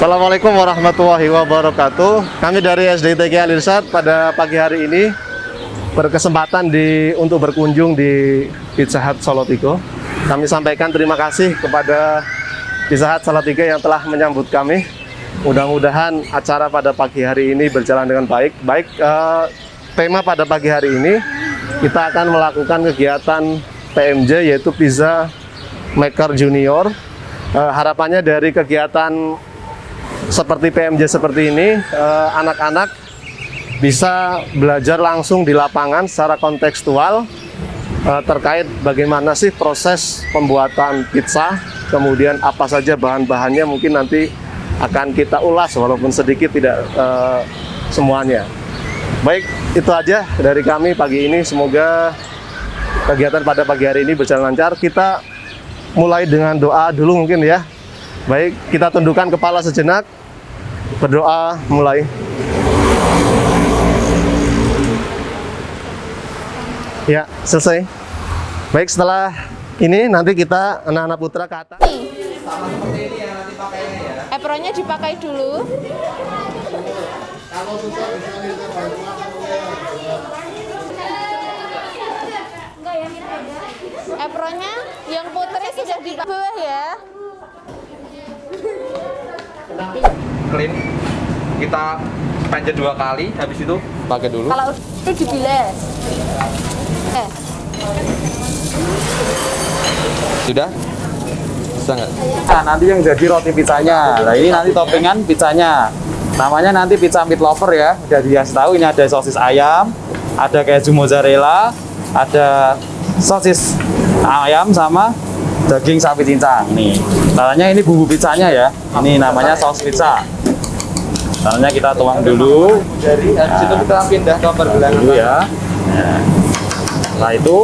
Assalamualaikum warahmatullahi wabarakatuh. Kami dari SDTG Alirsat pada pagi hari ini berkesempatan di untuk berkunjung di Pizza Hut Solotigo. Kami sampaikan terima kasih kepada Pizza Hut Solotigo yang telah menyambut kami. Mudah-mudahan acara pada pagi hari ini berjalan dengan baik. Baik eh, tema pada pagi hari ini kita akan melakukan kegiatan PMJ yaitu Pizza Maker Junior. Eh, harapannya dari kegiatan seperti PMJ seperti ini, eh, anak-anak bisa belajar langsung di lapangan secara kontekstual eh, terkait bagaimana sih proses pembuatan pizza, kemudian apa saja bahan-bahannya mungkin nanti akan kita ulas walaupun sedikit tidak eh, semuanya. Baik, itu aja dari kami pagi ini. Semoga kegiatan pada pagi hari ini berjalan lancar. Kita mulai dengan doa dulu mungkin ya. Baik, kita tundukkan kepala sejenak. Berdoa mulai. Ya, selesai. Baik, setelah ini nanti kita anak-anak putra ke atas. Apronnya dipakai dulu. Apronnya yang putri sudah di bawah ya. Clean kita panjat dua kali habis itu pakai dulu Kalau itu dibilas. Eh, sudah bisa nggak Nah, nanti yang jadi roti pizzanya. Nah, ini nanti toppingan pizzanya. Namanya nanti pizza meat lover ya. Udah dikasih tahu ini ada sosis ayam, ada keju mozzarella, ada sosis ayam sama daging sapi cincang. Nih, caranya ini bumbu pizzanya ya. Ini namanya saus pizza. Caranya kita tuang dulu dari habis itu kita pindah ke pergelangan dulu ya. Nah, setelah itu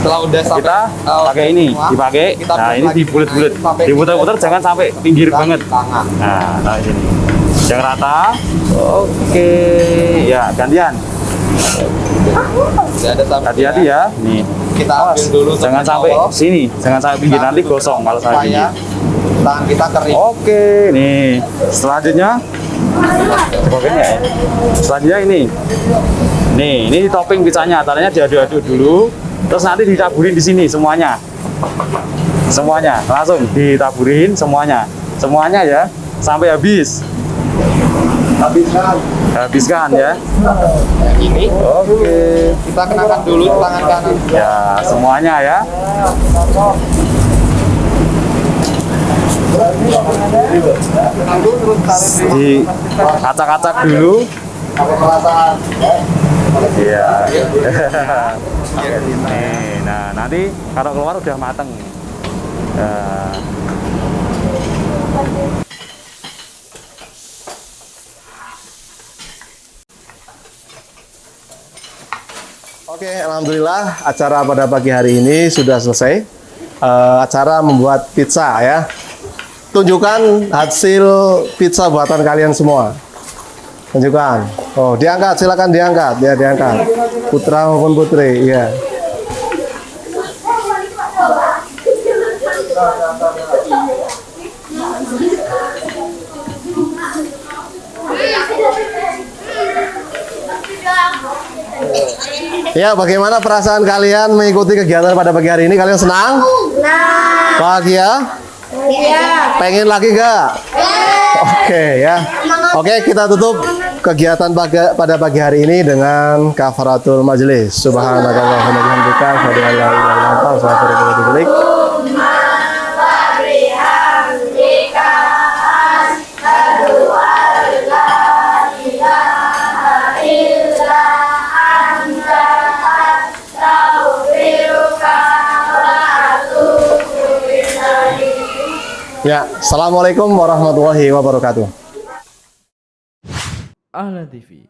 setelah udah sampai kita uh, pakai ini, dipakai. kita Nah, ini sampai Diputar-putar jangan sampai pinggir banget. tangan Nah, taruh sini. Yang rata. Oke, ya gantian. Hati-hati ya. Nih. kita ambil dulu jangan sampai sini, jangan sampai pinggir nanti gosong kalau pinggir. tangan kita kering Oke, nih. Selanjutnya Oke ya. Selanjutnya ini. Nih, ini topping pizzanya. Caranya diaduk-aduk dulu, terus nanti ditaburin di sini semuanya. Semuanya, langsung ditaburin semuanya. Semuanya ya, sampai habis. habiskan Habiskan ya. yang ini Oke. kita kenakan dulu tangan kanan Ya, semuanya ya. Lalu terus tarik Di kacak-kacak dulu. Iya. Nih, nah nanti kalau keluar udah mateng. Nah, Oke, alhamdulillah acara pada pagi hari ini sudah selesai. Eh, acara membuat pizza ya. Tunjukkan hasil pizza buatan kalian semua. Tunjukkan. Oh, diangkat, silakan diangkat. Ya, diangkat. Putra maupun putri, iya. Ya, bagaimana perasaan kalian mengikuti kegiatan pada pagi hari ini? Kalian senang? Senang. Bahagia? Iya. Pengen lagi nggak? Oke ya. Oke, kita tutup kegiatan pagi- pada pagi hari ini dengan kafaratul majelis. Subhanakallahumma bihamdika, la ilaha illa anta, Ya, assalamualaikum warahmatullahi wabarakatuh. Ahlan TV